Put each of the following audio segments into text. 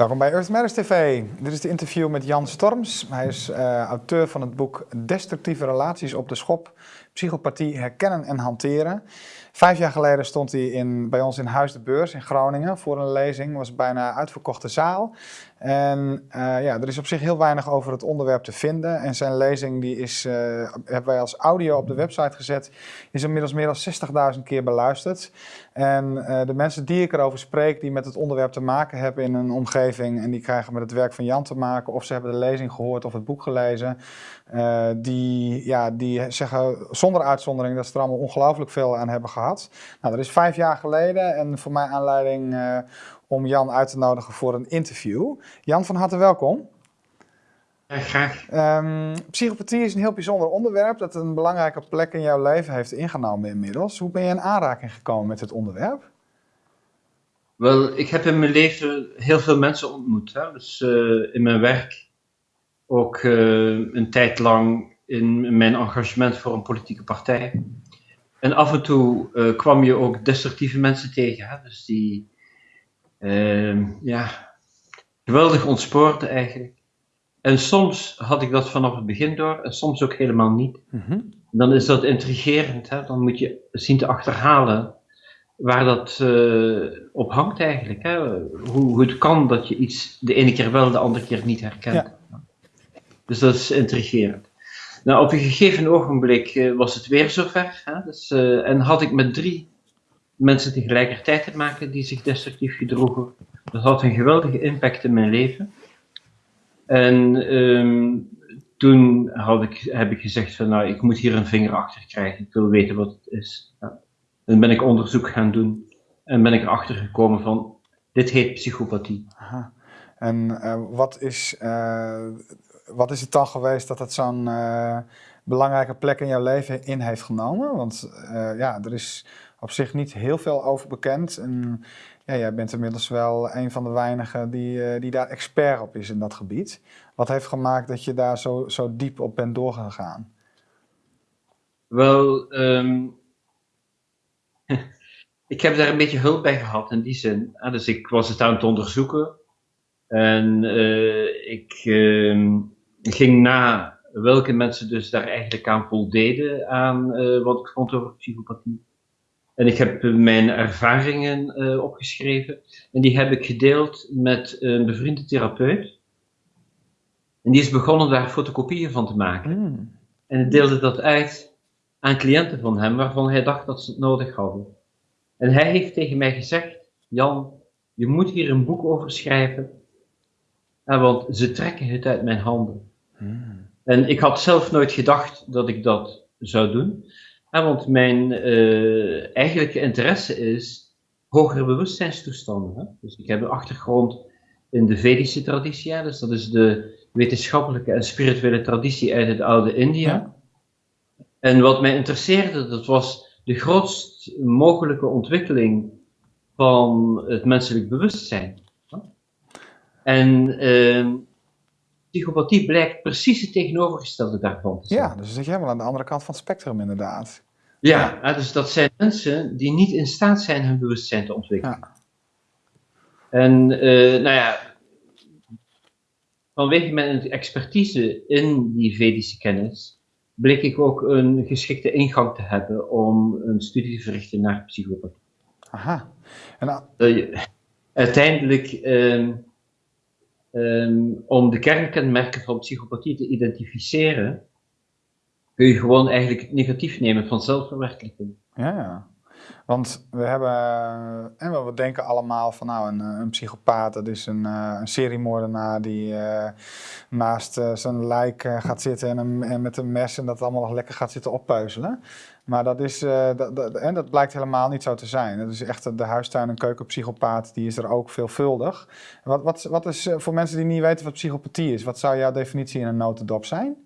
Welkom bij Earth Matters TV. Dit is de interview met Jan Storms. Hij is uh, auteur van het boek Destructieve relaties op de schop, psychopathie herkennen en hanteren. Vijf jaar geleden stond hij in, bij ons in Huis de Beurs in Groningen voor een lezing. Was bijna uitverkochte zaal. En uh, ja, er is op zich heel weinig over het onderwerp te vinden. En zijn lezing die is, uh, hebben wij als audio op de website gezet. Is inmiddels meer dan 60.000 keer beluisterd. En uh, de mensen die ik erover spreek, die met het onderwerp te maken hebben in een omgeving. En die krijgen met het werk van Jan te maken. Of ze hebben de lezing gehoord of het boek gelezen. Die, ja, die zeggen zonder uitzondering dat ze er allemaal ongelooflijk veel aan hebben gehad. Nou, dat is vijf jaar geleden. En voor mij aanleiding om Jan uit te nodigen voor een interview. Jan, van harte welkom. Ja, graag. Um, psychopathie is een heel bijzonder onderwerp dat een belangrijke plek in jouw leven heeft ingenomen inmiddels. Hoe ben je in aanraking gekomen met dit onderwerp? Wel, ik heb in mijn leven heel veel mensen ontmoet. Hè? Dus uh, in mijn werk ook uh, een tijd lang in mijn engagement voor een politieke partij. En af en toe uh, kwam je ook destructieve mensen tegen. Hè? Dus die uh, ja, geweldig ontspoord eigenlijk. En soms had ik dat vanaf het begin door en soms ook helemaal niet. Mm -hmm. Dan is dat intrigerend. Hè? Dan moet je zien te achterhalen waar dat uh, op hangt eigenlijk. Hè? Hoe, hoe, het kan dat je iets de ene keer wel, de andere keer niet herkent. Ja. Dus dat is intrigerend. Nou, op een gegeven ogenblik uh, was het weer zover. Hè? Dus, uh, en had ik met drie mensen tegelijkertijd te maken die zich destructief gedroegen. Dat had een geweldige impact in mijn leven. En um, toen had ik, heb ik gezegd van nou, ik moet hier een vinger achter krijgen. Ik wil weten wat het is. Dan ben ik onderzoek gaan doen en ben ik erachter gekomen van dit heet psychopathie. Aha. En uh, wat, is, wat is het dan geweest dat het zo'n uh, belangrijke plek in jouw leven in heeft genomen? Want ja, er is op zich niet heel veel over bekend. En ja, jij bent inmiddels wel een van de weinigen die, uh, die daar expert op is in dat gebied. Wat heeft gemaakt dat je daar zo, zo diep op bent doorgegaan? Wel, um, ik heb daar een beetje hulp bij gehad in die zin. Ah, dus ik was het aan het onderzoeken. En ik uh, ging na welke mensen dus daar eigenlijk aan voldeden aan uh, wat ik vond over psychopathie. En ik heb mijn ervaringen uh, opgeschreven. En die heb ik gedeeld met een bevriende therapeut. En die is begonnen daar fotocopieën van te maken. Mm. En hij deelde dat uit aan cliënten van hem, waarvan hij dacht dat ze het nodig hadden. En hij heeft tegen mij gezegd: Jan, je moet hier een boek over schrijven. Want ze trekken het uit mijn handen. Mm. En ik had zelf nooit gedacht dat ik dat zou doen. Want mijn uh, eigenlijke interesse is hogere bewustzijnstoestanden. Hè? Dus ik heb een achtergrond in de Vedische traditie, dus dat is de wetenschappelijke en spirituele traditie uit het oude India. Ja. En wat mij interesseerde, dat was de grootst mogelijke ontwikkeling van het menselijk bewustzijn. En uh, psychopathie blijkt precies het tegenovergestelde daarvan te zijn. Ja, dus dan zit je helemaal aan de andere kant van het spectrum inderdaad. Ja, ja. dus dat zijn mensen die niet in staat zijn hun bewustzijn te ontwikkelen. Ja. En uh, nou ja, vanwege mijn expertise in die Vedische kennis, bleek ik ook een geschikte ingang te hebben om een studie te verrichten naar psychopathie. Aha. En uh, uiteindelijk... Uh, um, om de kernkenmerken van psychopathie te identificeren, kun je gewoon eigenlijk het negatief nemen van zelfverwerkelijking. Ja. Want we hebben, en we denken allemaal van nou, een, een psychopaat, dat is een, een seriemoordenaar die naast uh, zijn lijk gaat zitten en, met een mes en dat allemaal nog lekker gaat zitten oppeuzelen. Maar dat, is, dat, dat, en dat blijkt helemaal niet zo te zijn. Dat is echt de huistuin- en keukenpsychopaat, die is er ook veelvuldig. Wat, wat, wat is voor mensen die niet weten wat psychopathie is, wat zou jouw definitie in een notendop zijn?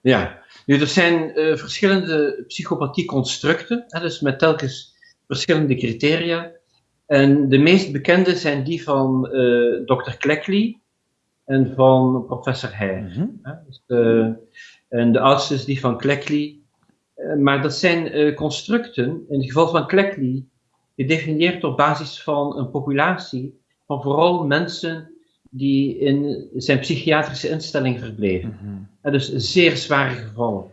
Ja, nu er zijn uh, verschillende psychopathieconstructen, hè, dus met telkens verschillende criteria. En de meest bekende zijn die van Dr. Cleckley en van professor Heyer. Mm -hmm. dus, en de oudste is die van Cleckley. Maar dat zijn constructen, in het geval van Cleckley, gedefinieerd op basis van een populatie van vooral mensen die in zijn psychiatrische instelling verbleven. Mhm. dus zeer zware gevallen.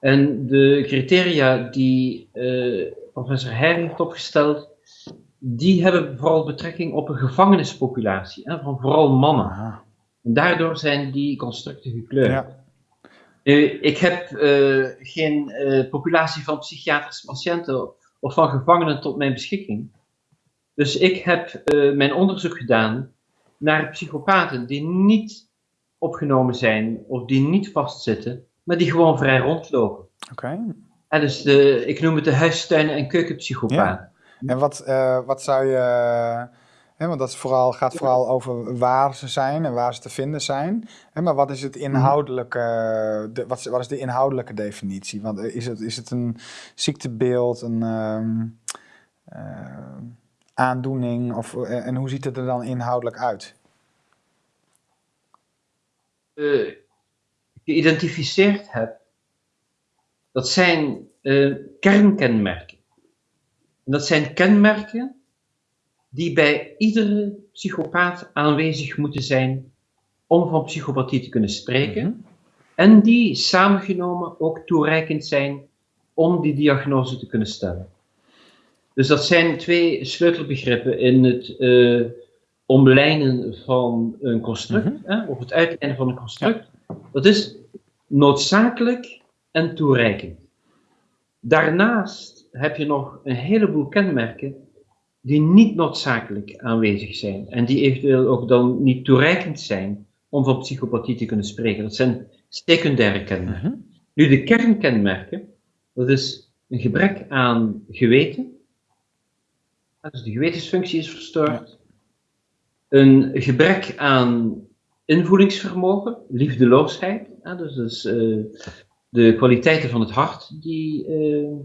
En de criteria die eh, professor Heij heeft opgesteld, die hebben vooral betrekking op een gevangenispopulatie, hè, van vooral mannen. En daardoor zijn die constructen gekleurd. Ja. Eh, ik heb eh, geen eh, populatie van psychiatrische patiënten of van gevangenen tot mijn beschikking. Dus ik heb eh, mijn onderzoek gedaan naar psychopaten die niet opgenomen zijn of die niet vastzitten, maar die gewoon vrij rondlopen. Oké. En dus de, ik noem het de huistuinen- en keukenpsychopaten. En wat, wat zou je. Want dat vooral, gaat vooral over waar ze zijn en waar ze te vinden zijn. Maar wat is het inhoudelijke, de, wat, is- wat is de inhoudelijke definitie? Want eh, is het, is het een ziektebeeld, een ehm, eh, aandoening? Of, eh, en hoe ziet het er dan inhoudelijk uit? eh, geïdentificeerd heb, dat zijn kernkenmerken. En dat zijn kenmerken die bij iedere psychopaat aanwezig moeten zijn om van psychopathie te kunnen spreken. Mhm. En die samengenomen ook toereikend zijn om die diagnose te kunnen stellen. Dus dat zijn twee sleutelbegrippen in het eh omlijnen van een construct, Mhm. hè, of het uitlijnen van een construct. Dat is noodzakelijk en toereikend. Daarnaast heb je nog een heleboel kenmerken die niet noodzakelijk aanwezig zijn en die eventueel ook dan niet toereikend zijn om van psychopathie te kunnen spreken. Dat zijn secundaire kenmerken. Mhm. Nu, de kernkenmerken, dat is een gebrek aan geweten. Dus de gewetensfunctie is verstoord. Een gebrek aan invoelingsvermogen, liefdeloosheid. Dus, dus eh, de kwaliteiten van het hart die eh,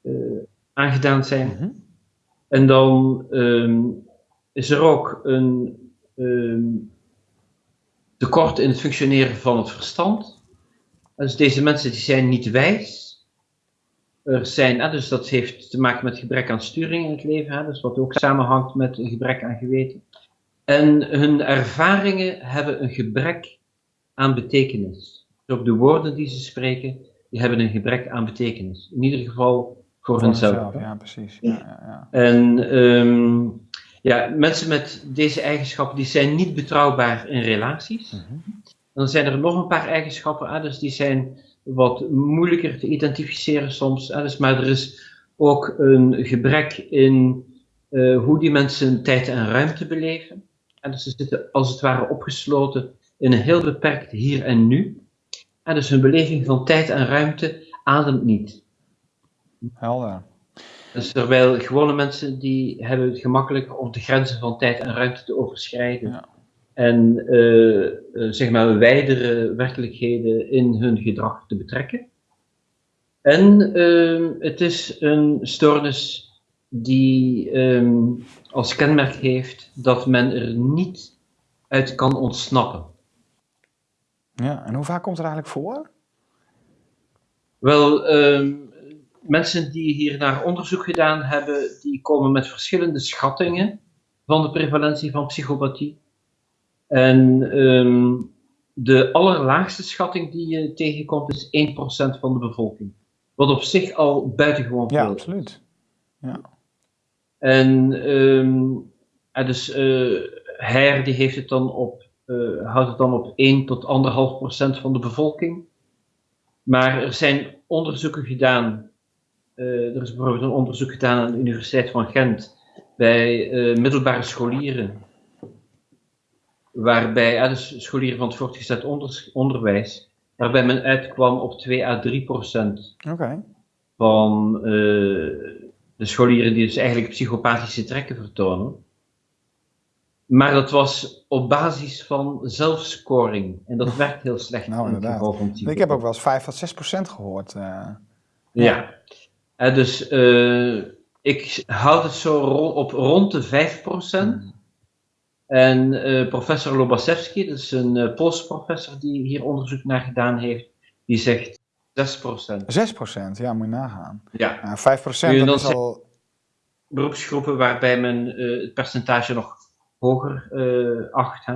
eh, aangedaan zijn. Mhm. En dan ehm, is er ook een ehm, tekort in het functioneren van het verstand. Dus deze mensen die zijn niet wijs. Er zijn, ah, dus dat heeft te maken met gebrek aan sturing in het leven, hè, dus wat ook samenhangt met een gebrek aan geweten. En hun ervaringen hebben een gebrek aan betekenis. Dus ook de woorden die ze spreken, die hebben een gebrek aan betekenis. In ieder geval voor, Voor hunzelf. ja, precies. Ja, ja, ja. En ehm, ja, mensen met deze eigenschappen die zijn niet betrouwbaar in relaties. Mhm. Dan zijn er nog een paar eigenschappen, ah, dus die zijn wat moeilijker te identificeren soms. ah, dus, maar er is ook een gebrek in eh, hoe die mensen tijd en ruimte beleven. En dus ze zitten als het ware opgesloten in een heel beperkt hier en nu. En dus hun beleving van tijd en ruimte ademt niet. Helder. Dus terwijl gewone mensen die hebben het gemakkelijk om de grenzen van tijd en ruimte te overschrijden. Ja. En eh, eh, zeg maar wijdere werkelijkheden in hun gedrag te betrekken. En ehm, het is een stoornis die ehm, als kenmerk heeft dat men er niet uit kan ontsnappen. Ja, en hoe vaak komt het eigenlijk voor? Wel, ehm, mensen die hier naar onderzoek gedaan hebben, die komen met verschillende schattingen van de prevalentie van psychopathie. En ehm, de allerlaagste schatting die je tegenkomt is 1% van de bevolking. Wat op zich al buitengewoon veel Ja, absoluut. En, ehm, en dus eh Heer die heeft het dan op, eh, houdt het dan op 1 tot 1,5 procent van de bevolking. Maar er zijn onderzoeken gedaan. Eh, er is bijvoorbeeld een onderzoek gedaan aan de Universiteit van Gent bij eh, middelbare scholieren. Waarbij, ja, dus scholieren van het voortgezet onder- onderwijs, waarbij men uitkwam op 2 à 3 procent van eh, de scholieren die dus eigenlijk psychopathische trekken vertonen. Maar dat was op basis van zelfscoring. En dat werkt heel slecht Nou, in inderdaad. geval van Ik heb ook wel eens 5 tot 6 procent gehoord. eh. Ja. Dus eh, ik houd het zo ro- op rond de 5%. En eh, professor Lobaszewski, dat is een eh, Poolse professor die hier onderzoek naar gedaan heeft, die zegt 6%. 6 procent, ja, moet je nagaan. Ja. Ja, 5 procent, Kun je dat dan is al... beroepsgroepen waarbij men het percentage nog hoger acht. Hè.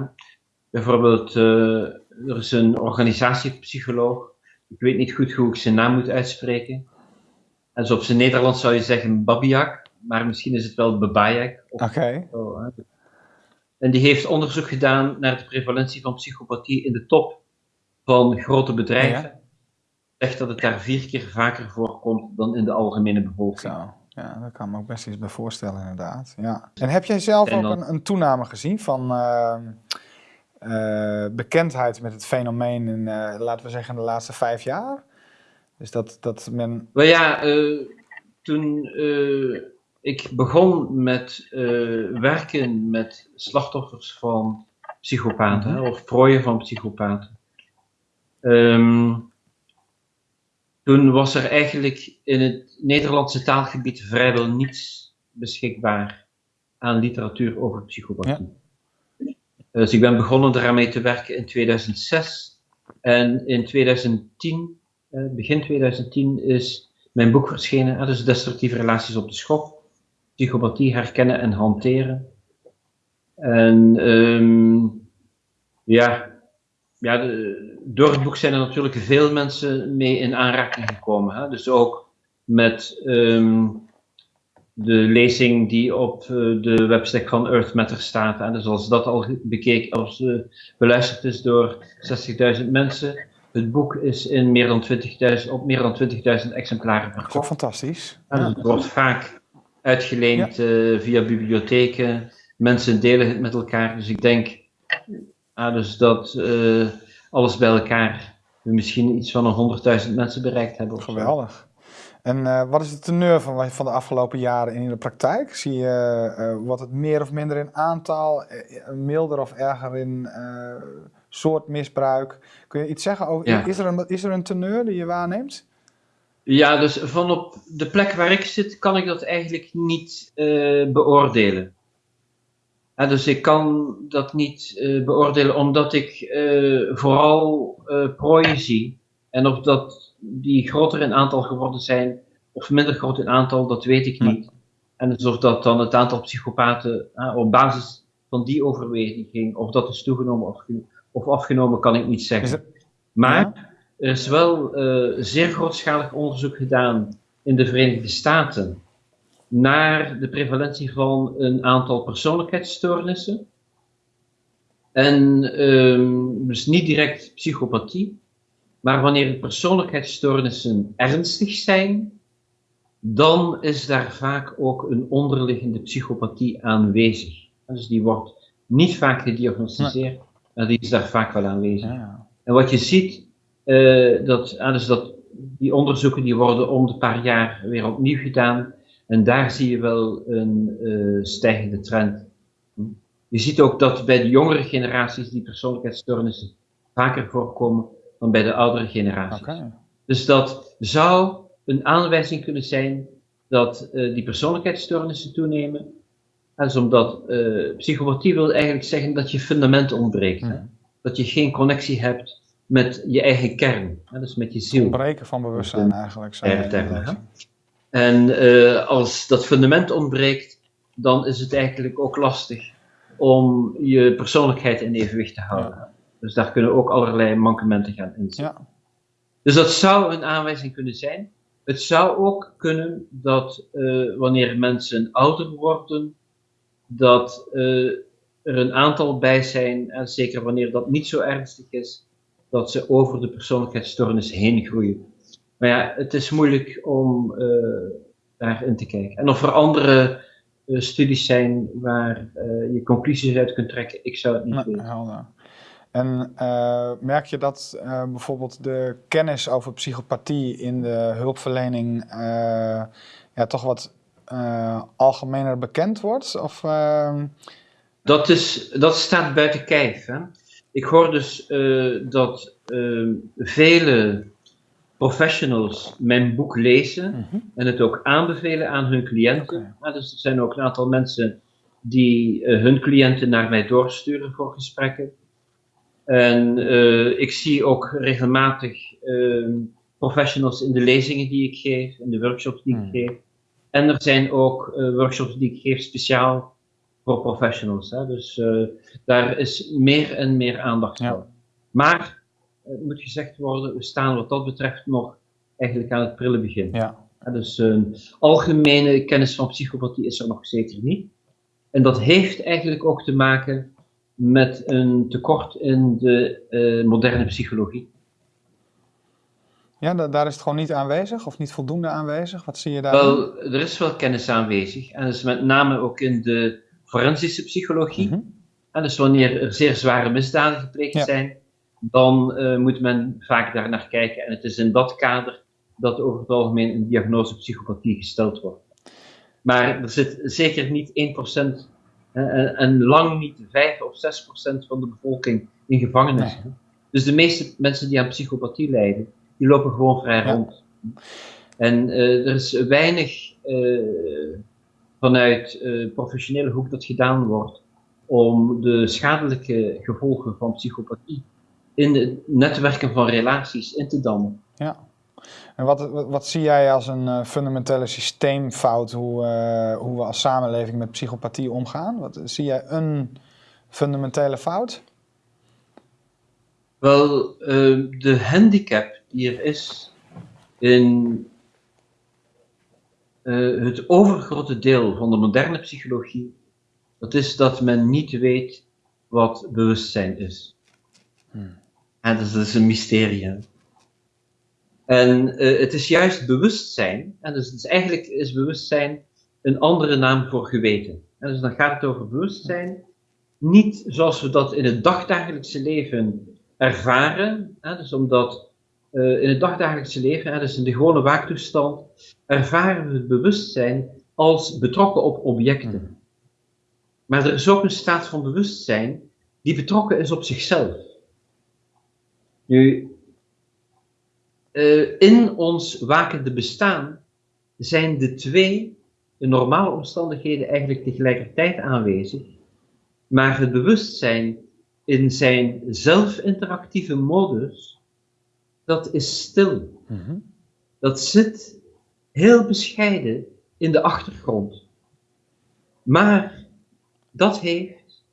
Bijvoorbeeld, er is een organisatiepsycholoog, ik weet niet goed hoe ik zijn naam moet uitspreken. En op zijn Nederlands zou je zeggen Babiak, maar misschien is het wel Babayak. Oké. En die heeft onderzoek gedaan naar de prevalentie van psychopathie in de top van grote bedrijven. Ja. Zegt dat het daar vier keer vaker voorkomt dan in de algemene bevolking. Zo. Ja, daar kan me ook best iets bij voorstellen, inderdaad. Ja. En heb jij zelf ook een, een, toename gezien van uh, uh, bekendheid met het fenomeen in, uh, laten we zeggen, de laatste vijf jaar? Dus dat, dat men. Ja, toen ik begon met werken met slachtoffers van psychopaten, mm -hmm. of prooien van psychopaten. Um, toen was er eigenlijk in het Nederlandse taalgebied vrijwel niets beschikbaar aan literatuur over psychopathie. Ja. Dus ik ben begonnen daarmee te werken in 2006. En in 2010, eh, begin 2010, is mijn boek verschenen. Dus Destructieve Relaties op de Schop. Psychopathie herkennen en hanteren. En um, ja, ja, door het boek zijn er natuurlijk veel mensen mee in aanraking gekomen. Hè? Dus ook met um, de lezing die op uh, de website van Earth Matter staat. Hè? Dus als dat al bekeken, als uh, beluisterd is door 60.000 mensen. Het boek is in meer dan 20.000, op meer dan 20.000 exemplaren verkocht. Dat is fantastisch. En het wordt vaak uitgeleend ja. uh, via bibliotheken. Mensen delen het met elkaar. Dus ik denk Ah, dus dat uh, alles bij elkaar we misschien iets van een 100.000 mensen bereikt hebben. Geweldig. En uh, wat is de teneur van, van de afgelopen jaren in de praktijk? Zie je, wordt het meer of minder in aantal, milder of erger in soort misbruik? Kun je iets zeggen over, ja. is, er een, is er een teneur die je waarneemt? Ja, dus van op de plek waar ik zit kan ik dat eigenlijk niet beoordelen dus ik kan dat niet uh, beoordelen omdat ik uh, vooral prooien zie. En of dat die groter in aantal geworden zijn of minder groot in aantal, dat weet ik niet. En dus of dat dan het aantal psychopaten op basis van die overweging ging, of dat is toegenomen of, of afgenomen, kan ik niet zeggen. Maar er is wel zeer grootschalig onderzoek gedaan in de Verenigde Staten naar de prevalentie van een aantal persoonlijkheidsstoornissen. En um, dus niet direct psychopathie, maar wanneer persoonlijkheidsstoornissen ernstig zijn, dan is daar vaak ook een onderliggende psychopathie aanwezig. Dus die wordt niet vaak gediagnosticeerd, maar die is daar vaak wel aanwezig. Ja. En wat je ziet, uh, dat, dus dat die onderzoeken die worden om de paar jaar weer opnieuw gedaan. En daar zie je wel een uh, stijgende trend. Je ziet ook dat bij de jongere generaties die persoonlijkheidsstoornissen vaker voorkomen dan bij de oudere generaties. Okay. Dus dat zou een aanwijzing kunnen zijn dat uh, die persoonlijkheidsstoornissen toenemen. Dat is omdat uh, psychopathie wil eigenlijk zeggen dat je fundament ontbreekt. Hè? Dat je geen connectie hebt met je eigen kern, hè? dus met je ziel. Ontbreken van bewustzijn eigenlijk. Je en uh, als dat fundament ontbreekt, dan is het eigenlijk ook lastig om je persoonlijkheid in evenwicht te houden. Ja. Dus daar kunnen ook allerlei mankementen gaan inzitten. Ja. Dus dat zou een aanwijzing kunnen zijn. Het zou ook kunnen dat uh, wanneer mensen ouder worden, dat uh, er een aantal bij zijn, en zeker wanneer dat niet zo ernstig is, dat ze over de persoonlijkheidsstoornis heen groeien. Maar ja, het is moeilijk om uh, daarin te kijken. En of er andere uh, studies zijn waar je conclusies uit kunt trekken, ik zou het niet weten. Helder. En merk je dat bijvoorbeeld de kennis over psychopathie in de hulpverlening ja, toch wat algemener bekend wordt? Of, ehm? dat, is, dat staat buiten kijf. Hè? Ik hoor dus dat ehm, vele professionals mijn boek lezen mhm. en het ook aanbevelen aan hun cliënten. Okay. dus er zijn ook een aantal mensen die uh, hun cliënten naar mij doorsturen voor gesprekken. En uh, ik zie ook regelmatig uh, professionals in de lezingen die ik geef, in de workshops die ik mhm. geef. En er zijn ook eh, workshops die ik geef speciaal voor professionals. Hè? Dus uh, daar is meer en meer aandacht Ja. voor. Maar, het moet gezegd worden, we staan wat dat betreft nog eigenlijk aan het prille begin. Ja. Dus een algemene kennis van psychopathie is er nog zeker niet. En dat heeft eigenlijk ook te maken met een tekort in de eh, moderne psychologie. Ja, da- daar is het gewoon niet aanwezig of niet voldoende aanwezig. Wat zie je daar? Wel, er is wel kennis aanwezig. En dat is met name ook in de forensische psychologie. Mhm. En dus wanneer er zeer zware misdaden gepleegd Ja. zijn, dan eh, moet men vaak daar naar kijken. En het is in dat kader dat over het algemeen een diagnose psychopathie gesteld wordt. Maar er zit zeker niet 1% eh, en, en lang niet 5 of 6% van de bevolking in gevangenis. Dus de meeste mensen die aan psychopathie lijden, die lopen gewoon vrij Ja. rond. En eh, er is weinig eh, vanuit eh, professionele hoek dat gedaan wordt om de schadelijke gevolgen van psychopathie in het netwerken van relaties in te dammen. Ja. En wat, wat, wat zie jij als een fundamentele systeemfout hoe, hoe we als samenleving met psychopathie omgaan? Wat, zie jij een fundamentele fout? Wel, de handicap die is in eh, het overgrote deel van de moderne psychologie, dat is dat men niet weet wat bewustzijn is. Hmm. En dat is, een mysterie. En eh, het is juist bewustzijn, en dus is eigenlijk is bewustzijn een andere naam voor geweten. En dus dan gaat het over bewustzijn, niet zoals we dat in het dagdagelijkse leven ervaren. Hè, dus omdat eh, in het dagdagelijkse leven, hè, dus in de gewone waaktoestand, ervaren we het bewustzijn als betrokken op objecten. Maar er is ook een staat van bewustzijn die betrokken is op zichzelf. Nu, eh, in ons wakende bestaan zijn de twee in normale omstandigheden eigenlijk tegelijkertijd aanwezig, maar het bewustzijn in zijn zelfinteractieve modus, dat is stil. Mhm. Dat zit heel bescheiden in de achtergrond. Maar dat heeft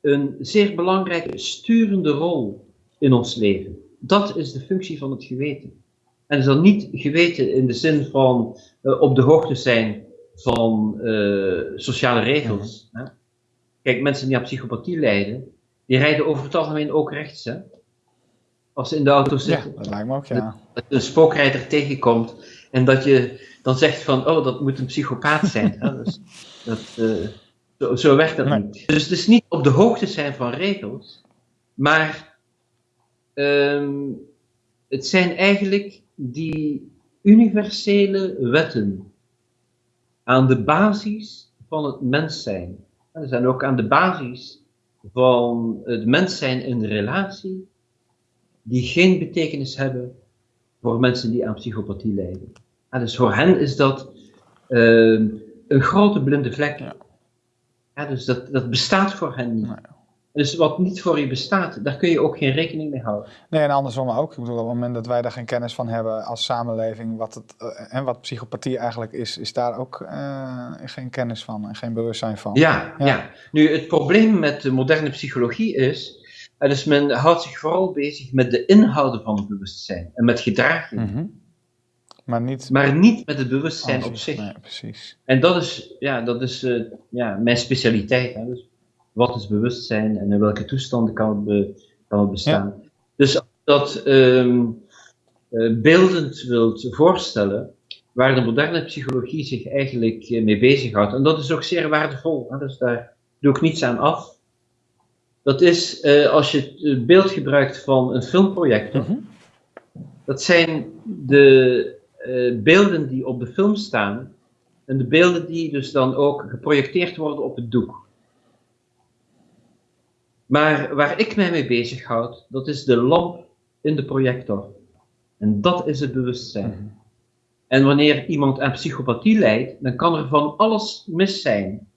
een zeer belangrijke sturende rol in ons leven. Dat is de functie van het geweten. En is dan niet geweten in de zin van eh, op de hoogte zijn van eh, sociale regels. hè. Kijk, mensen die aan psychopathie lijden, die rijden over het algemeen ook rechts. Hè? Als ze in de auto Ja, zitten dat lijkt me ook, ja. dat je een spookrijder tegenkomt en dat je dan zegt van, oh, dat moet een psychopaat zijn. Dus dat, eh, zo, zo werkt dat Nee. niet. Dus het is niet op de hoogte zijn van regels, maar ehm, het zijn eigenlijk die universele wetten aan de basis van het mens zijn. En zijn ook aan de basis van het mens zijn in relatie, die geen betekenis hebben voor mensen die aan psychopathie lijden. En dus voor hen is dat ehm, een grote blinde vlek. Ja. Ja, dus dat, dat bestaat voor hen niet. Dus wat niet voor je bestaat, daar kun je ook geen rekening mee houden. Nee, en andersom ook. Ik bedoel, op het moment dat wij daar geen kennis van hebben als samenleving, wat het, eh, en wat psychopathie eigenlijk is, is daar ook eh, geen kennis van en geen bewustzijn van. Ja, Ja. ja. Nu, het probleem met de moderne psychologie is, eh, dus men houdt zich vooral bezig met de inhouden van het bewustzijn en met gedraging, Mhm. Maar niet maar niet met het bewustzijn op alles. zich. Nee, precies. En dat is, ja, dat is eh, ja, mijn specialiteit. Hè? Dus wat is bewustzijn en in welke toestanden kan het, be- kan het bestaan? Dus als je dat eh, beeldend wilt voorstellen, waar de moderne psychologie zich eigenlijk eh, mee bezighoudt, en dat is ook zeer waardevol, hè? dus daar doe ik niets aan af. Dat is eh, als je het beeld gebruikt van een filmprojector. Mhm. Dat zijn de eh, beelden die op de film staan en de beelden die dus dan ook geprojecteerd worden op het doek. Maar waar ik mij mee bezighoud, dat is de lamp in de projector. En dat is het bewustzijn. Mhm. En wanneer iemand aan psychopathie lijdt, dan kan er van alles mis zijn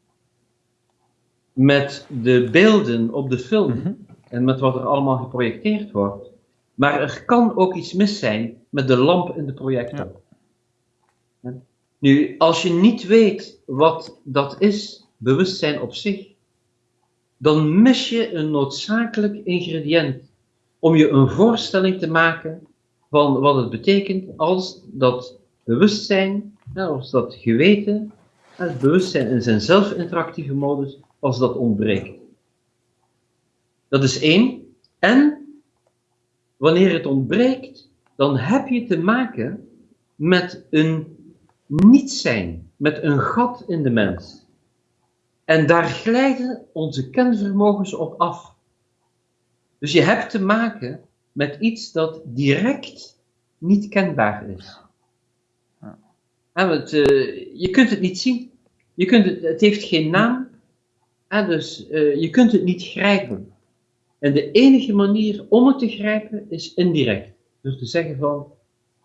met de beelden op de film Mhm. en met wat er allemaal geprojecteerd wordt. Maar er kan ook iets mis zijn met de lamp in de projector. Nu, als je niet weet wat dat is, bewustzijn op zich, dan mis je een noodzakelijk ingrediënt om je een voorstelling te maken van wat het betekent als dat bewustzijn, als dat geweten, het bewustzijn in zijn zelfinteractieve modus, als dat ontbreekt. Dat is één. En wanneer het ontbreekt, dan heb je te maken met een niet zijn, met een gat in de mens. En daar glijden onze kenvermogens op af. Dus je hebt te maken met iets dat direct niet kenbaar is. Het, uh, je kunt het niet zien. Je kunt het, het heeft geen naam. En dus uh, je kunt het niet grijpen. En de enige manier om het te grijpen is indirect. Dus te zeggen van,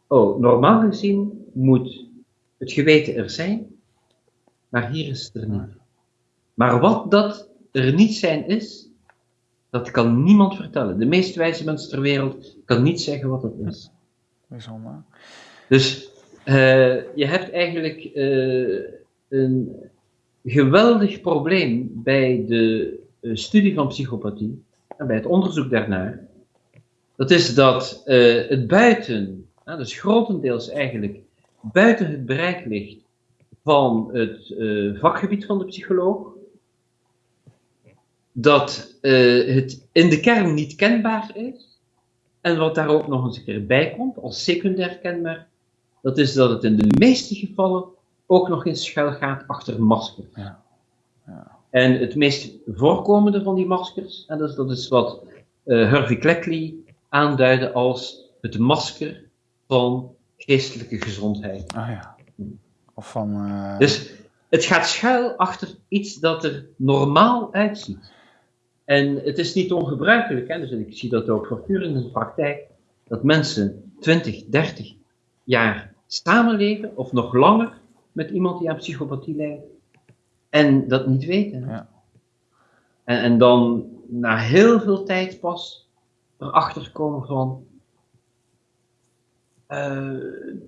oh, normaal gezien moet het geweten er zijn, maar hier is het er niet. Maar wat dat er niet zijn is, dat kan niemand vertellen. De meest wijze mensen ter wereld kan niet zeggen wat het is. Bijzonder. Dus uh, je hebt eigenlijk uh, een geweldig probleem bij de uh, studie van psychopathie en bij het onderzoek daarnaar. Dat is dat het buiten, dus grotendeels eigenlijk buiten het bereik ligt van het vakgebied van de psycholoog dat het in de kern niet kenbaar is. En wat daar ook nog eens een keer bij komt, als secundair kenbaar, dat is dat het in de meeste gevallen ook nog eens schuil gaat achter maskers. Ja. Ja. En het meest voorkomende van die maskers, en dat is, dat is wat uh, Harvey Cleckley aanduidde als het masker van geestelijke gezondheid. Ah ja. Of van. Uh... Dus het gaat schuil achter iets dat er normaal uitziet. En het is niet ongebruikelijk, hè, dus ik zie dat ook voortdurend in de praktijk, dat mensen 20, 30 jaar samenleven, of nog langer, met iemand die aan psychopathie lijdt, en dat niet weten. Ja. En, en dan na heel veel tijd pas erachter komen van uh,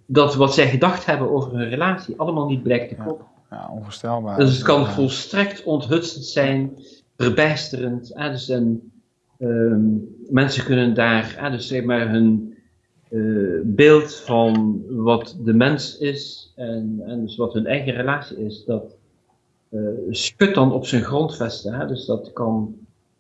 dat wat zij gedacht hebben over hun relatie allemaal niet blijkt te kloppen. Ja, ja onvoorstelbaar. Dus het kan volstrekt onthutsend zijn verbijsterend. Dus en, um, mensen kunnen daar dus zeg maar hun uh, beeld van wat de mens is en, en dus wat hun eigen relatie is, dat uh, schudt dan op zijn grondvesten. Hè? Dus dat kan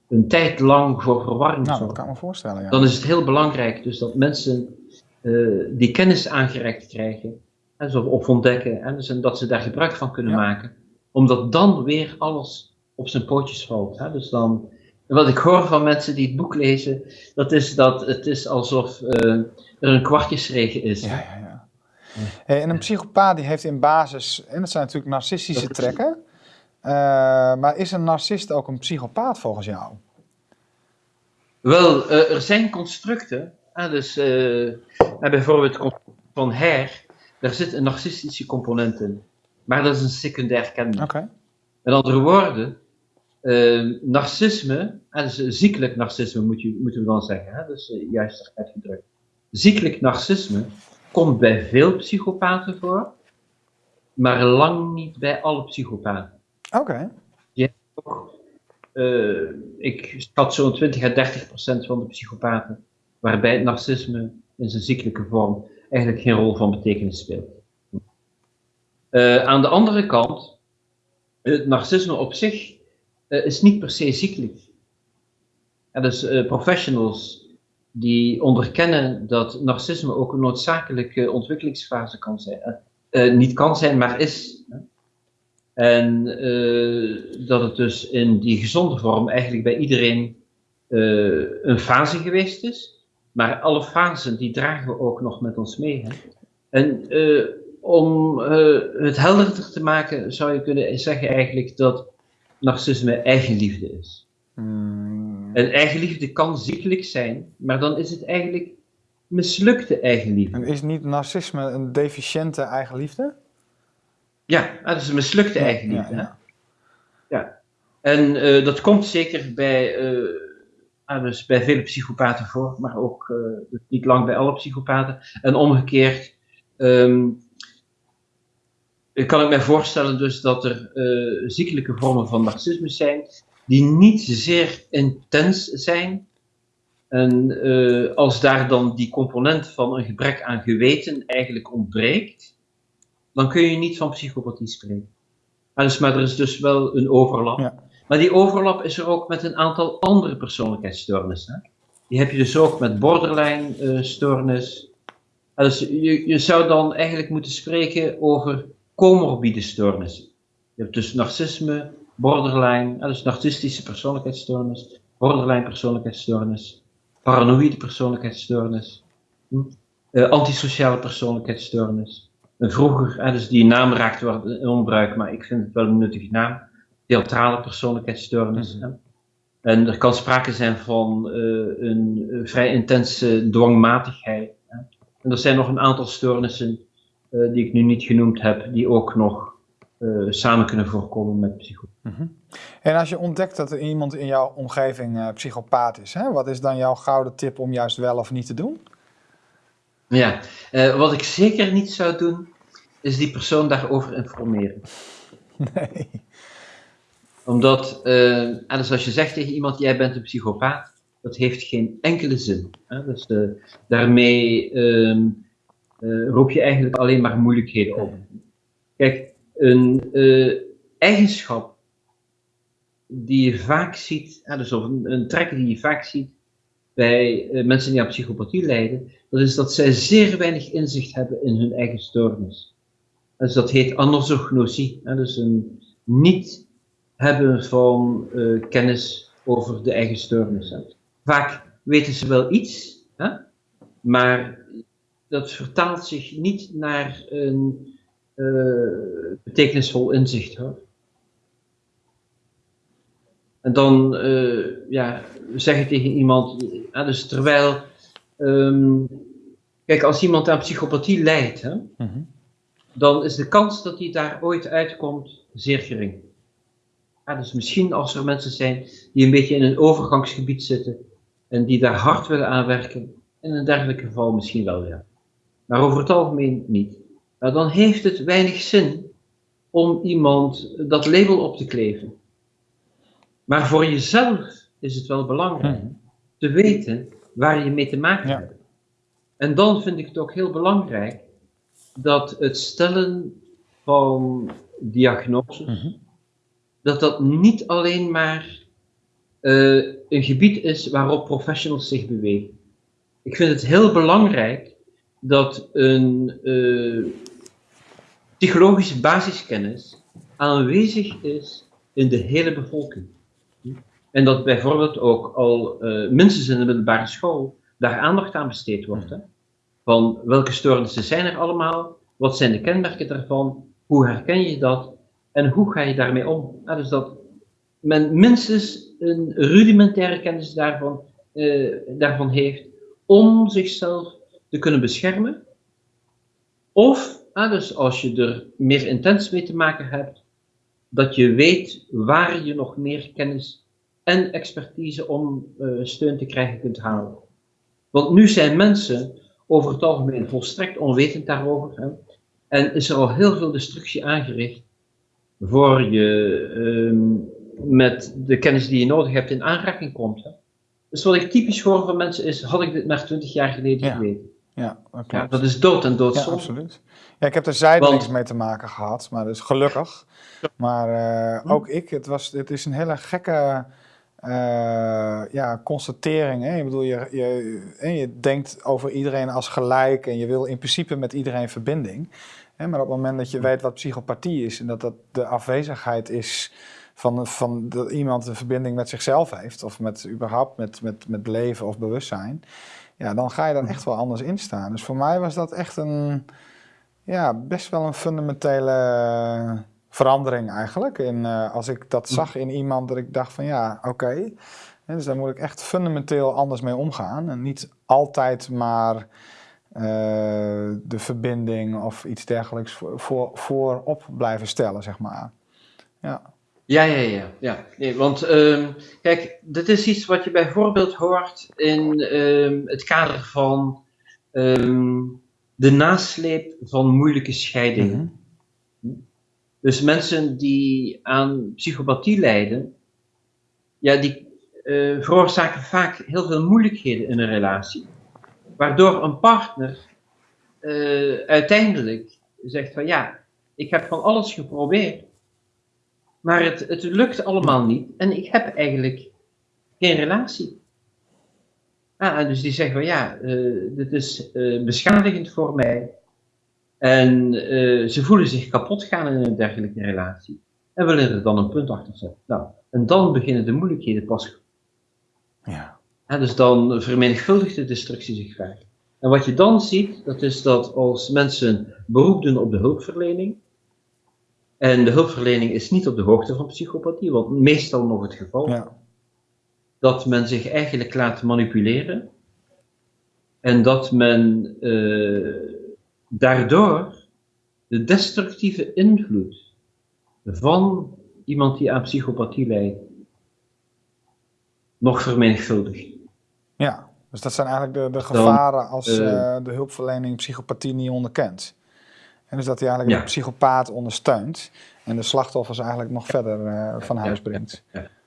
een tijd lang voor verwarring nou, dat kan ik me voorstellen, ja. Dan is het heel belangrijk dus dat mensen uh, die kennis aangereikt krijgen, en of ontdekken, en, dus, en dat ze daar gebruik van kunnen ja. maken, omdat dan weer alles op zijn pootjes valt. Hè? Dus dan, wat ik hoor van mensen die het boek lezen, dat is dat het is alsof uh, er een kwartjesregen is. Ja, ja, ja. Hey, en een psychopaat die heeft in basis, en dat zijn natuurlijk narcistische trekken, uh, maar is een narcist ook een psychopaat volgens jou? Wel, uh, er zijn constructen, dus bijvoorbeeld van Her, daar zit een narcistische component in, maar dat is een secundair kenmerk. Okay. Met andere woorden, uh, narcisme, dus ziekelijk narcisme moet je, moeten we dan zeggen, hè? dus uh, juist uitgedrukt. Ziekelijk narcisme komt bij veel psychopaten voor, maar lang niet bij alle psychopaten. Oké. Okay. Uh, ik schat zo'n 20 à 30 procent van de psychopaten waarbij het narcisme in zijn ziekelijke vorm eigenlijk geen rol van betekenis speelt. Aan de andere kant, het narcisme op zich is niet per se ziekelijk. En dus uh, professionals die onderkennen dat narcisme ook een noodzakelijke ontwikkelingsfase kan zijn. Uh, niet kan zijn, maar is. En dat het dus in die gezonde vorm eigenlijk bij iedereen een fase geweest is. Maar alle fasen die dragen we ook nog met ons mee. Hè? En om het helderder te maken zou je kunnen zeggen eigenlijk dat narcisme eigenliefde is. Hmm. En eigenliefde kan ziekelijk zijn, maar dan is het eigenlijk mislukte eigenliefde. En is niet narcisme een deficiënte eigenliefde? Ja, dat is een mislukte ja, eigenliefde. Ja, ja. ja. En uh, dat komt zeker bij, uh, dus bij vele psychopaten voor, maar ook uh, niet lang bij alle psychopaten. En omgekeerd um, kan ik mij voorstellen dus dat er uh, ziekelijke vormen van narcisme zijn, die niet zeer intens zijn. En uh, als daar dan die component van een gebrek aan geweten eigenlijk ontbreekt, dan kun je niet van psychopathie spreken. dus, maar er is dus wel een overlap. Ja. Maar die overlap is er ook met een aantal andere persoonlijkheidsstoornissen. Die heb je dus ook met borderline uh, stoornis. dus je, je zou dan eigenlijk moeten spreken over comorbide stoornissen. Je hebt dus narcisme, borderline, dus narcistische persoonlijkheidsstoornis, borderline persoonlijkheidsstoornis, paranoïde persoonlijkheidsstoornis, hm? uh, antisociale persoonlijkheidsstoornis. En vroeger, dus die naam raakte wel in onbruik, maar ik vind het wel een nuttige naam, theatrale persoonlijkheidsstoornis. Mm En er kan sprake zijn van een vrij intense dwangmatigheid. Hè? En er zijn nog een aantal stoornissen uh, die ik nu niet genoemd heb, die ook nog uh, samen kunnen voorkomen met psychopathie. Mm En als je ontdekt dat er iemand in jouw omgeving uh, psychopaat is, hè, wat is dan jouw gouden tip om juist wel of niet te doen? Ja, wat ik zeker niet zou doen, is die persoon daarover informeren. Nee. Omdat, dus als je zegt tegen iemand, jij bent een psychopaat, dat heeft geen enkele zin. Hè? Dus daarmee ehm, roep je eigenlijk alleen maar moeilijkheden op. Kijk, een uh, eigenschap die je vaak ziet, dus of een, een trek die je vaak ziet bij uh, mensen die aan psychopathie lijden, dat is dat zij zeer weinig inzicht hebben in hun eigen stoornis. Dus dat heet anosognosie, dus een niet hebben van uh, kennis over de eigen stoornis. Vaak weten ze wel iets, hè, maar dat vertaalt zich niet naar een uh, betekenisvol inzicht hoor. En dan uh, ja, zeg ik tegen iemand, ja, dus terwijl, um, kijk, als iemand aan psychopathie lijdt, hè, mm -hmm. dan is de kans dat hij daar ooit uitkomt zeer gering. Ja, dus misschien als er mensen zijn die een beetje in een overgangsgebied zitten en die daar hard willen aanwerken, in een dergelijk geval misschien wel, ja. Maar over het algemeen niet nou, dan heeft het weinig zin om iemand dat label op te kleven. Maar voor jezelf is het wel belangrijk hmm. te weten waar je mee te maken hebt. En dan vind ik het ook heel belangrijk dat het stellen van diagnoses, hmm. dat dat niet alleen maar uh, een gebied is waarop professionals zich bewegen. Ik vind het heel belangrijk dat een uh, psychologische basiskennis aanwezig is in de hele bevolking. En dat bijvoorbeeld ook al uh, minstens in de middelbare school daar aandacht aan besteed wordt. Van welke stoornissen zijn er allemaal? Wat zijn de kenmerken daarvan? Hoe herken je dat? En hoe ga je daarmee om? Dus dat men minstens een rudimentaire kennis daarvan, uh, daarvan heeft om zichzelf te kunnen beschermen. Of Ah, dus als je er meer intens mee te maken hebt, dat je weet waar je nog meer kennis en expertise om uh, steun te krijgen kunt halen. Want nu zijn mensen over het algemeen volstrekt onwetend daarover. Hè? En is er al heel veel destructie aangericht voor je um, met de kennis die je nodig hebt in aanraking komt. Hè? Dus wat ik typisch hoor van mensen is, had ik dit maar twintig jaar geleden ja. geweten. Ja, dat, ja, dat is dood en dood. Ja, absoluut. Ja, ik heb er zijdelings mee te maken gehad, maar dus gelukkig. Maar uh, ook ik, het, was, het is een hele gekke uh, ja, constatering. Hè? Ik bedoel, je, je, je denkt over iedereen als gelijk en je wil in principe met iedereen verbinding. Hè? Maar op het moment dat je weet wat psychopathie is en dat dat de afwezigheid is van, van dat iemand een verbinding met zichzelf heeft, of met überhaupt met, met, met leven of bewustzijn, ja, dan ga je dan echt wel anders instaan. Dus voor mij was dat echt een ja, best wel een fundamentele verandering eigenlijk. In, uh, als ik dat hm. zag in iemand, dat ik dacht van ja, oké. Okay. Dus daar moet ik echt fundamenteel anders mee omgaan. En niet altijd maar uh, de verbinding of iets dergelijks voor, voor, voorop blijven stellen, zeg maar. Ja. Ja, ja, ja. ja. Nee, want um, kijk, dit is iets wat je bijvoorbeeld hoort in um, het kader van um, de nasleep van moeilijke scheidingen. Mhm. Dus mensen die aan psychopathie lijden, ja, die uh, veroorzaken vaak heel veel moeilijkheden in een relatie. Waardoor een partner uh, uiteindelijk zegt van ja, ik heb van alles geprobeerd, maar het, het lukt allemaal niet en ik heb eigenlijk geen relatie. Ah, dus die zeggen van ja, uh, dit is uh, beschadigend voor mij. En uh, ze voelen zich kapot gaan in een dergelijke relatie. En willen er dan een punt achter zetten. Nou, en dan beginnen de moeilijkheden pas. Ja. En dus dan vermenigvuldigt de destructie zich vaak. En wat je dan ziet, dat is dat als mensen beroep doen op de hulpverlening, en de hulpverlening is niet op de hoogte van psychopathie, wat meestal nog het geval is, Ja. dat men zich eigenlijk laat manipuleren en dat men eh, daardoor de destructieve invloed van iemand die aan psychopathie lijdt nog vermenigvuldigt. Ja, dus dat zijn eigenlijk de, de gevaren als eh, eh, de hulpverlening psychopathie niet onderkent. En dus dat hij eigenlijk de psychopaat ondersteunt en de slachtoffers eigenlijk nog verder eh, van huis brengt.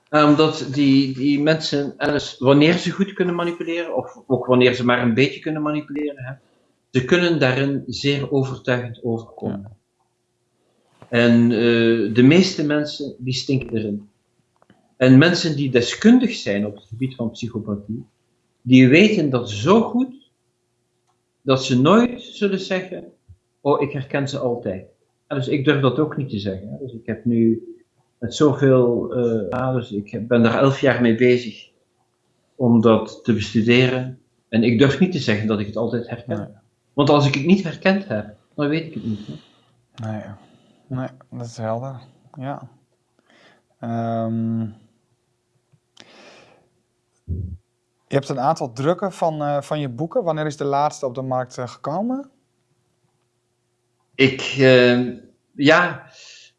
Omdat die, die mensen, en dus wanneer ze goed kunnen manipuleren, of ook wanneer ze maar een beetje kunnen manipuleren, hè, ze kunnen daarin zeer overtuigend overkomen. En eh, de meeste mensen, die stinken erin. En mensen die deskundig zijn op het gebied van psychopathie, die weten dat zo goed, dat ze nooit zullen zeggen, oh, ik herken ze altijd. En dus ik durf dat ook niet te zeggen. Dus ik heb nu met zoveel, eh, dus ik ben daar elf jaar mee bezig om dat te bestuderen. En ik durf niet te zeggen dat ik het altijd herken. Nee. Want als ik het niet herkend heb, dan weet ik het niet. Hè. Nee, nee, dat is helder. Ja. Ehm, je hebt een aantal drukken van, eh, van je boeken. Wanneer is de laatste op de markt eh, gekomen? Ik, eh, ja,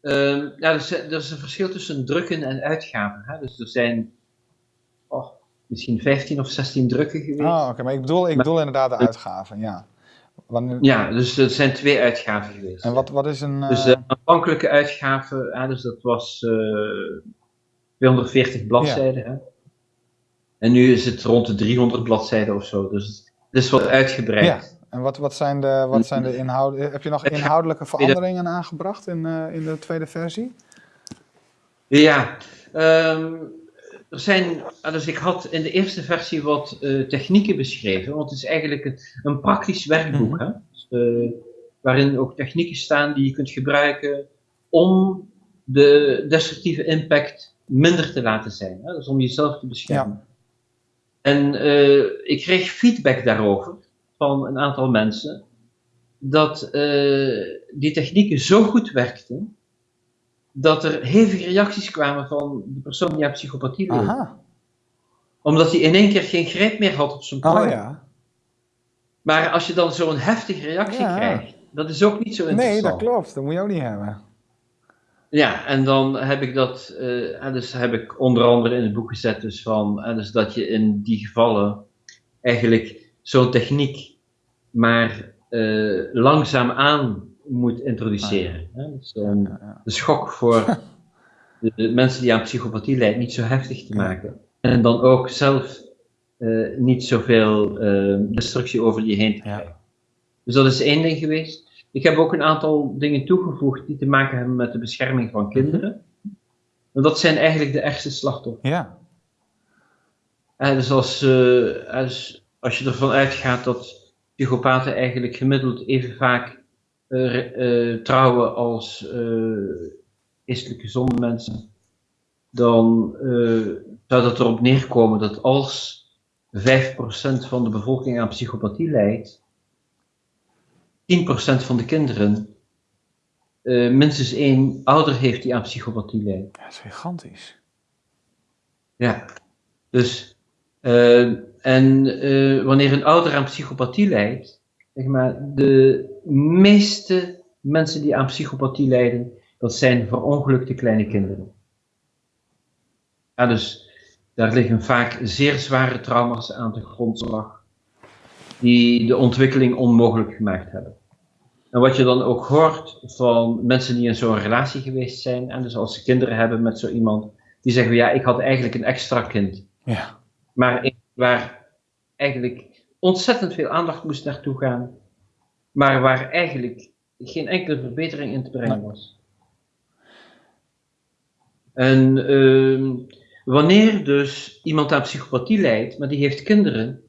eh, ja er, is, er is een verschil tussen drukken en uitgaven. Hè. Dus er zijn oh, misschien 15 of 16 drukken geweest. Oh, oké, maar ik bedoel, ik Maar- bedoel inderdaad de uitgaven, ja. Wanneer, Ja, dus er zijn twee uitgaven geweest. En wat, wat is een... Dus eh, de aanvankelijke uitgave, ja, dus dat was eh 240 bladzijden. Hè? En nu is het rond de 300 bladzijden of zo. Dus het is wat uitgebreid. ja, en wat, wat zijn de, wat zijn de inhouden... Heb je nog inhoudelijke veranderingen aangebracht in, eh, in de tweede versie? Ja, ehm, er zijn, dus ik had in de eerste versie wat eh, technieken beschreven, want het is eigenlijk een, een praktisch werkboek, Mhm. hè? Dus, eh, waarin ook technieken staan die je kunt gebruiken om de destructieve impact minder te laten zijn, hè? dus om jezelf te beschermen. En eh, ik kreeg feedback daarover van een aantal mensen, dat eh, die technieken zo goed werkten, dat er hevige reacties kwamen van de persoon die aan psychopathie leed. Omdat hij in één keer geen greep meer had op zijn prooi. oh ja. Maar als je dan zo'n heftige reactie Ja. krijgt, dat is ook niet zo interessant. Nee, dat klopt. Dat moet je ook niet hebben. Ja, en dan heb ik dat, eh, en dus heb ik onder andere in het boek gezet dus van, dus dat je in die gevallen eigenlijk zo'n techniek maar eh, langzaam aan moet introduceren. hè. Dus, om Ja, ja. de schok voor de, de mensen die aan psychopathie lijden niet zo heftig te maken. En dan ook zelf eh, niet zoveel eh, destructie over je heen te Ja. krijgen. Dus dat is één ding geweest. Ik heb ook een aantal dingen toegevoegd die te maken hebben met de bescherming van kinderen. Want dat zijn eigenlijk de ergste slachtoffers. Ja, Eh, dus als, eh, als, als je ervan uitgaat dat psychopaten eigenlijk gemiddeld even vaak eh, eh, trouwen als eh geestelijk gezonde mensen, dan eh, zou dat erop neerkomen dat als 5% van de bevolking aan psychopathie lijdt, 10% van de kinderen eh, minstens één ouder heeft die aan psychopathie ja dat is gigantisch. Ja, dus eh, en eh, wanneer een ouder aan psychopathie lijdt, zeg maar, de meeste mensen die aan psychopathie lijden, dat zijn verongelukte kleine kinderen. Ja, dus daar liggen vaak zeer zware trauma's aan de grondslag, die de ontwikkeling onmogelijk gemaakt hebben. En wat je dan ook hoort van mensen die in zo'n relatie geweest zijn, en dus als ze kinderen hebben met zo iemand, die zeggen, ja, ik had eigenlijk een extra kind. Ja. Maar waar eigenlijk ontzettend veel aandacht moest naartoe gaan, maar waar eigenlijk geen enkele verbetering in te brengen was. En ehm, wanneer dus iemand aan psychopathie lijdt, maar die heeft kinderen,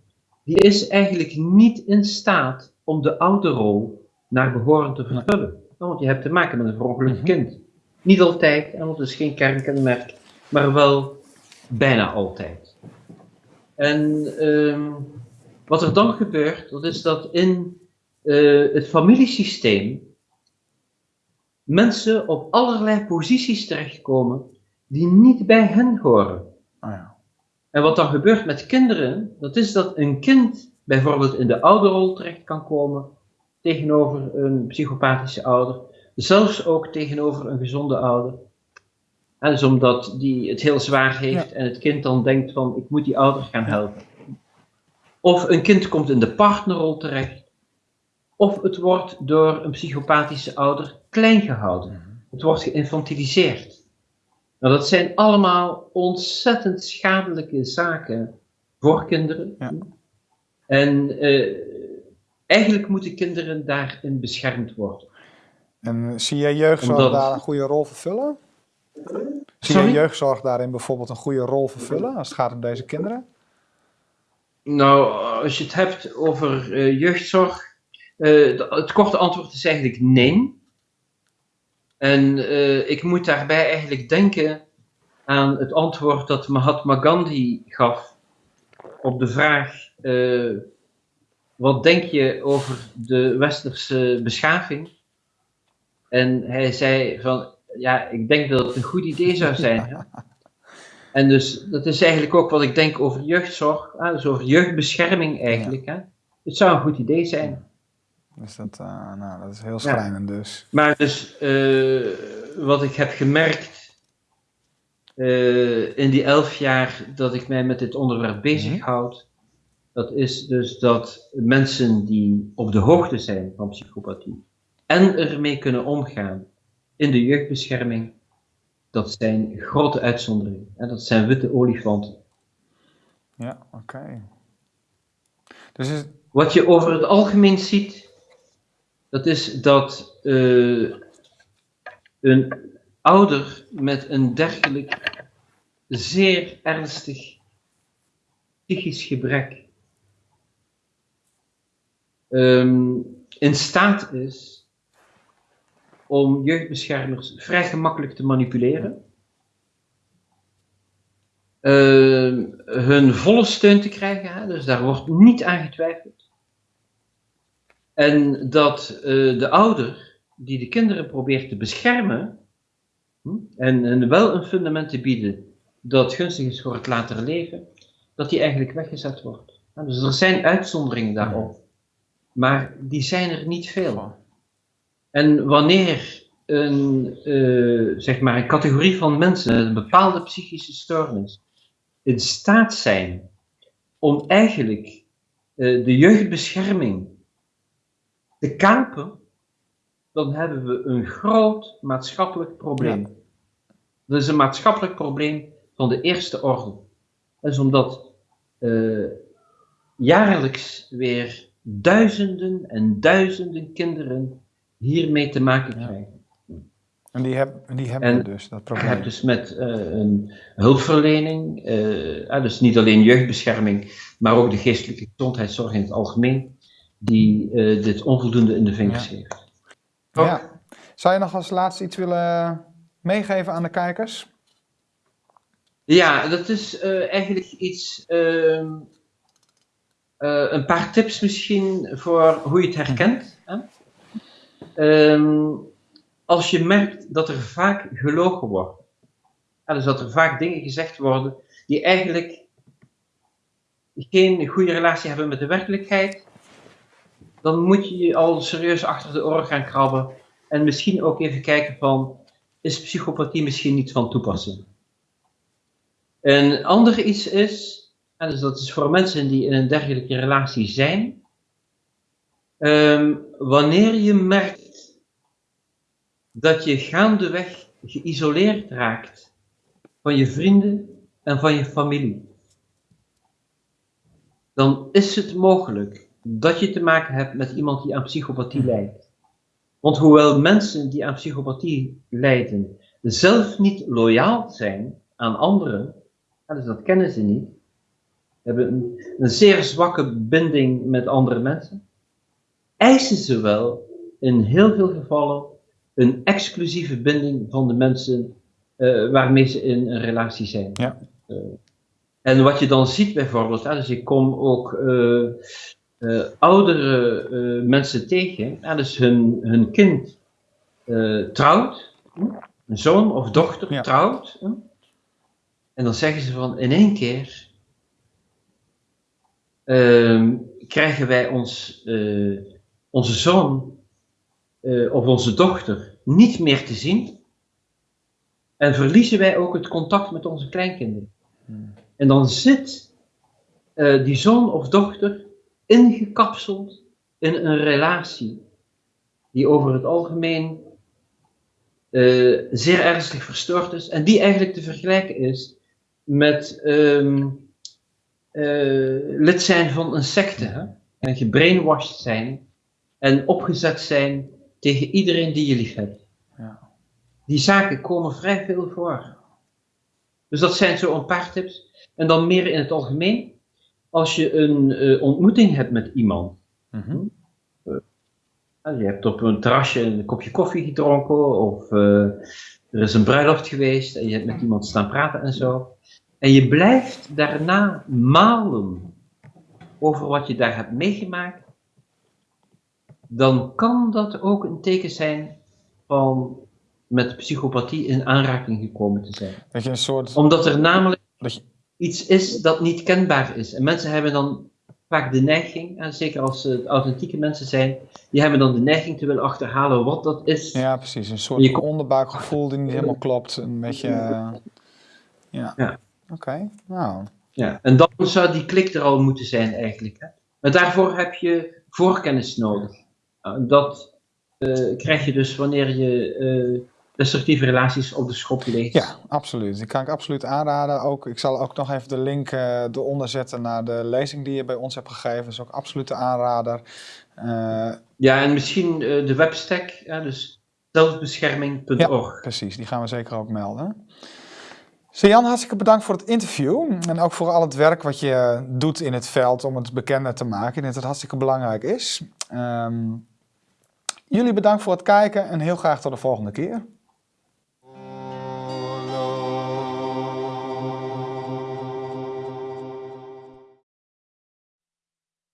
die is eigenlijk niet in staat om de ouderrol naar behoren te vervullen. Want je hebt te maken met een verongelukt kind. Niet altijd, en dat is geen kernkenmerk, maar wel bijna altijd. En ehm, wat er dan gebeurt, dat is dat in uh, het familiesysteem mensen op allerlei posities terechtkomen die niet bij hen horen. Oh ja. En wat dan gebeurt met kinderen, dat is dat een kind bijvoorbeeld in de ouderrol terecht kan komen tegenover een psychopathische ouder, zelfs ook tegenover een gezonde ouder. En dus omdat die het heel zwaar heeft en het kind dan denkt van ik moet die ouder gaan helpen. Of een kind komt in de partnerrol terecht. Of het wordt door een psychopathische ouder klein gehouden. Mhm. Het wordt geïnfantiliseerd. Nou, dat zijn allemaal ontzettend schadelijke zaken voor kinderen. Ja. En uh, eigenlijk moeten kinderen daarin beschermd worden. En zie jij Omdat... daar een goede rol vervullen? Zie jij jeugdzorg daarin bijvoorbeeld een goede rol vervullen als het gaat om deze kinderen? Nou, als je het hebt over uh, jeugdzorg, uh, het korte antwoord is eigenlijk nee. En uh, ik moet daarbij eigenlijk denken aan het antwoord dat Mahatma Gandhi gaf op de vraag: wat denk je over de westerse beschaving? En hij zei van, ja, ik denk dat het een goed idee zou zijn. En dus dat is eigenlijk ook wat ik denk over jeugdzorg, hè? dus over jeugdbescherming eigenlijk. Hè? Het zou een goed idee zijn. Dus dat, uh, nou, dat is heel schrijnend dus. Maar dus uh, wat ik heb gemerkt uh, in die elf jaar dat ik mij met dit onderwerp bezighoud, mm dat is dus dat mensen die op de hoogte zijn van psychopathie en ermee kunnen omgaan in de jeugdbescherming, dat zijn grote uitzonderingen. En dat zijn witte olifanten. Ja, oké. Dus is... Wat je over het algemeen ziet, dat is dat uh, een ouder met een dergelijk zeer ernstig psychisch gebrek um, in staat is om jeugdbeschermers vrij gemakkelijk te manipuleren. Uh, hun volle steun te krijgen, hè, dus daar wordt niet aan getwijfeld. En dat uh, de ouder die de kinderen probeert te beschermen hm, en, en, wel een fundament te bieden dat gunstig is voor het latere leven, dat die eigenlijk weggezet wordt. dus er zijn uitzonderingen daarop, maar die zijn er niet veel. En wanneer een, uh, zeg maar een categorie van mensen met een bepaalde psychische stoornis in staat zijn om eigenlijk uh, de jeugdbescherming te kapen, dan hebben we een groot maatschappelijk probleem. Ja. Dat is een maatschappelijk probleem van de eerste orde. Dat is omdat uh, jaarlijks weer duizenden en duizenden kinderen hiermee te maken krijgen. En die, heb, die hebben we dus, dat probleem. Je hebt dus met uh, een hulpverlening, uh, dus niet alleen jeugdbescherming, maar ook de geestelijke gezondheidszorg in het algemeen, die uh, dit onvoldoende in de vingers ja. heeft. Ja. Zou je nog als laatste iets willen meegeven aan de kijkers? Ja, dat is eigenlijk iets, ehm, een paar tips misschien voor hoe je het herkent. Hè? Um, als je merkt dat er vaak gelogen wordt, en dus dat er vaak dingen gezegd worden die eigenlijk geen goede relatie hebben met de werkelijkheid, dan moet je je al serieus achter de oren gaan krabben en misschien ook even kijken van, is psychopathie misschien niet van toepassing? Een ander iets is, en dus dat is voor mensen die in een dergelijke relatie zijn, um, wanneer je merkt dat je gaandeweg geïsoleerd raakt van je vrienden en van je familie, dan is het mogelijk dat je te maken hebt met iemand die aan psychopathie lijdt. Want hoewel mensen die aan psychopathie lijden zelf niet loyaal zijn aan anderen, dus dat kennen ze niet, hebben een, een zeer zwakke binding met andere mensen, eisen ze wel in heel veel gevallen een exclusieve binding van de mensen uh, waarmee ze in een relatie zijn. Ja. Uh, en wat je dan ziet bijvoorbeeld, hè, dus ik kom ook uh, oudere mensen tegen, hè, dus hun, hun kind trouwt, een zoon of dochter ja. trouwt, hè, en dan zeggen ze van in één keer ehm, krijgen wij ons, onze zoon of onze dochter niet meer te zien. En verliezen wij ook het contact met onze kleinkinderen. Hmm. En dan zit uh, die zoon of dochter ingekapseld in een relatie die over het algemeen uh, zeer ernstig verstoord is en die eigenlijk te vergelijken is met um, uh, lid zijn van een secte hè? en gebrainwashed zijn en opgezet zijn tegen iedereen die je lief hebt. Ja. Die zaken komen vrij veel voor. Dus dat zijn zo een paar tips. En dan meer in het algemeen, als je een uh, ontmoeting hebt met iemand. Mm -hmm. uh, je hebt op een terrasje een kopje koffie gedronken, of uh, er is een bruiloft geweest en je hebt met iemand staan praten en zo. En je blijft daarna malen over wat je daar hebt meegemaakt, dan kan dat ook een teken zijn van met psychopathie in aanraking gekomen te zijn. Dat je een soort... Omdat er namelijk je... iets is dat niet kenbaar is. En mensen hebben dan vaak de neiging, en zeker als het authentieke mensen zijn, die hebben dan de neiging te willen achterhalen wat dat is. Ja, precies. Een soort je... onderbuikgevoel die niet helemaal klopt. Een beetje... Uh... Ja. ja. Oké, okay. nou... Ja, en dan zou die klik er al moeten zijn eigenlijk. Hè? Maar daarvoor heb je voorkennis nodig. Dat uh, krijg je dus wanneer je uh, destructieve relaties op de schop legt. Ja, absoluut. Die kan ik absoluut aanraden. Ook, ik zal ook nog even de link uh, eronder zetten naar de lezing die je bij ons hebt gegeven. Dat is ook absoluut de aanrader. ja, en misschien de webstack, ja, dus zelfbescherming.org. Ja, precies. Die gaan we zeker ook melden. Jan, hartstikke bedankt voor het interview en ook voor al het werk wat je doet in het veld om het bekender te maken. Ik denk dat het hartstikke belangrijk is. Um, jullie bedankt voor het kijken en heel graag tot de volgende keer.